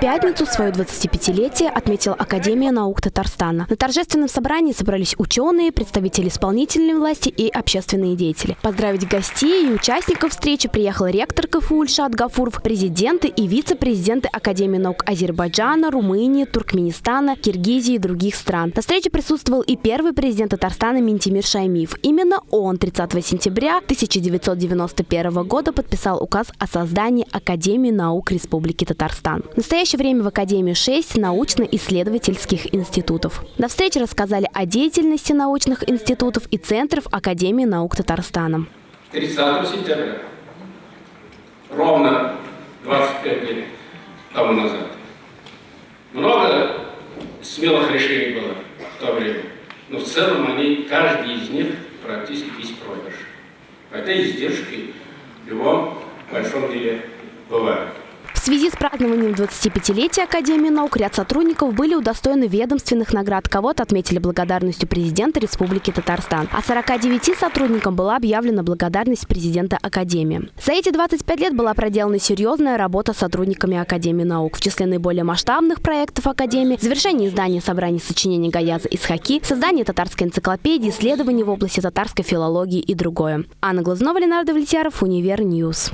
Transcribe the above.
Пятницу свое 25-летие отметила Академия наук Татарстана. На торжественном собрании собрались ученые, представители исполнительной власти и общественные деятели. Поздравить гостей и участников встречи приехал ректор КФУ Ильшат Гафуров, президенты и вице-президенты Академии наук Азербайджана, Румынии, Туркменистана, Киргизии и других стран. На встрече присутствовал и первый президент Татарстана Ментимир Шаймиев. Именно он 30 сентября 1991 года подписал указ о создании Академии наук Республики Татарстан. В настоящее время в Академии 6 научно-исследовательских институтов. На встрече рассказали о деятельности научных институтов и центров Академии наук Татарстана. 30 сентября, ровно 25 лет тому назад. Много смелых решений было в то время, но в целом они, каждый из них практически беспроигрыш. Хотя издержки в любом большом деле бывают. Связи с празднованием 25-летия Академии наук ряд сотрудников были удостоены ведомственных наград. Кого-то отметили благодарностью президента Республики Татарстан. А 49 сотрудникам была объявлена благодарность президента Академии. За эти 25 лет была проделана серьезная работа сотрудниками Академии наук. В числе наиболее масштабных проектов Академии – завершение издания собраний сочинений Гаяза Исхаки, создание татарской энциклопедии, исследований в области татарской филологии и другое. Анна Глазнова, Ленар Давлетьяров, Универ Ньюс.